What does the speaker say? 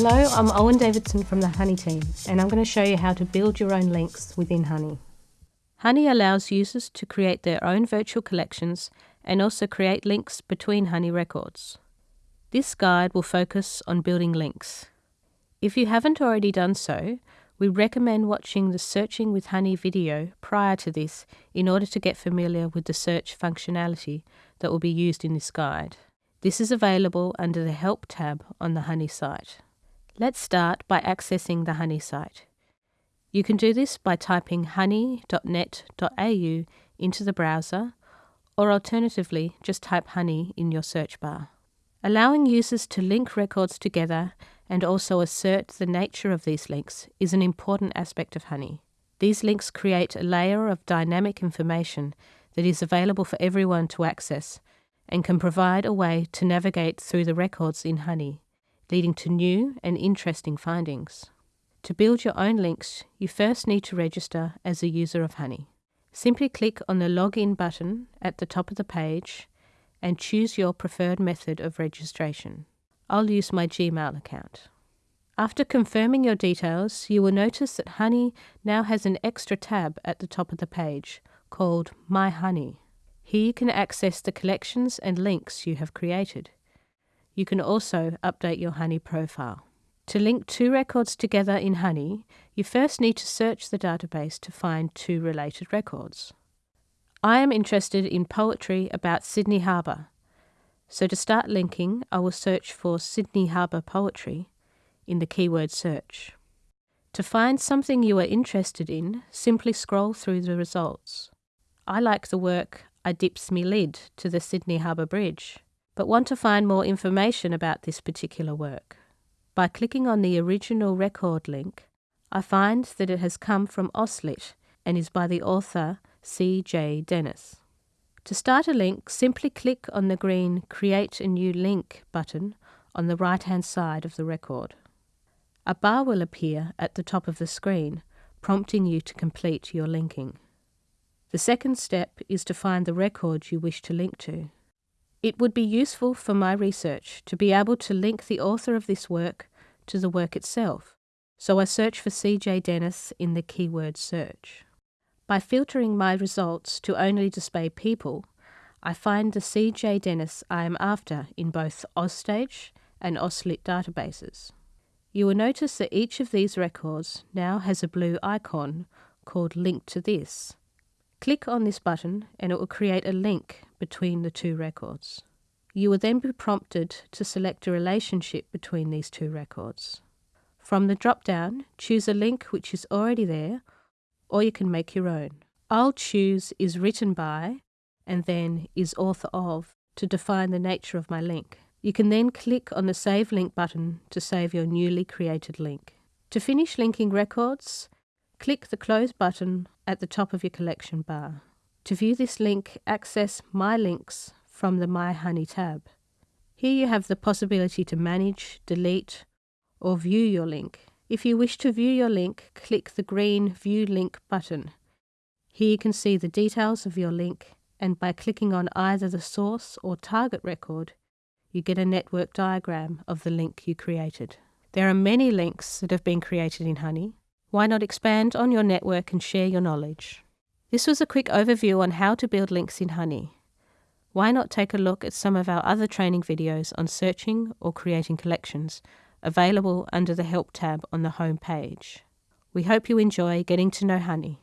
Hello, I'm Owen Davidson from the HuNI team, and I'm going to show you how to build your own links within HuNI. HuNI allows users to create their own virtual collections and also create links between HuNI records. This guide will focus on building links. If you haven't already done so, we recommend watching the Searching with HuNI video prior to this in order to get familiar with the search functionality that will be used in this guide. This is available under the Help tab on the HuNI site. Let's start by accessing the HuNI site. You can do this by typing huni.net.au into the browser, or alternatively, just type huni in your search bar. Allowing users to link records together and also assert the nature of these links is an important aspect of HuNI. These links create a layer of dynamic information that is available for everyone to access and can provide a way to navigate through the records in HuNI leading to new and interesting findings. To build your own links, you first need to register as a user of HuNI. Simply click on the Login button at the top of the page and choose your preferred method of registration. I'll use my Gmail account. After confirming your details, you will notice that HuNI now has an extra tab at the top of the page called My HuNI. Here you can access the collections and links you have created. You can also update your HuNI profile. To link two records together in HuNI, you first need to search the database to find two related records. I am interested in poetry about Sydney Harbour, so to start linking, I will search for Sydney Harbour poetry in the keyword search. To find something you are interested in, simply scroll through the results. I like the work I Dips Me Lid to the Sydney Harbour Bridge but want to find more information about this particular work. By clicking on the original record link, I find that it has come from AustLit and is by the author C.J. Dennis. To start a link, simply click on the green Create a New Link button on the right hand side of the record. A bar will appear at the top of the screen, prompting you to complete your linking. The second step is to find the record you wish to link to. It would be useful for my research to be able to link the author of this work to the work itself, so I search for C.J. Dennis in the keyword search. By filtering my results to only display people, I find the C.J. Dennis I am after in both AusStage and AustLit databases. You will notice that each of these records now has a blue icon called Link to This. Click on this button and it will create a link between the two records. You will then be prompted to select a relationship between these two records. From the drop down, choose a link which is already there, or you can make your own. I'll choose is written by and then is author of to define the nature of my link. You can then click on the Save Link button to save your newly created link. To finish linking records, click the Close button at the top of your collection bar. To view this link, access My Links from the My HuNI tab. Here you have the possibility to manage, delete, or view your link. If you wish to view your link, click the green View Link button. Here you can see the details of your link, and by clicking on either the source or target record, you get a network diagram of the link you created. There are many links that have been created in HuNI. Why not expand on your network and share your knowledge? This was a quick overview on how to build links in HuNI. Why not take a look at some of our other training videos on searching or creating collections available under the Help tab on the home page. We hope you enjoy getting to know HuNI.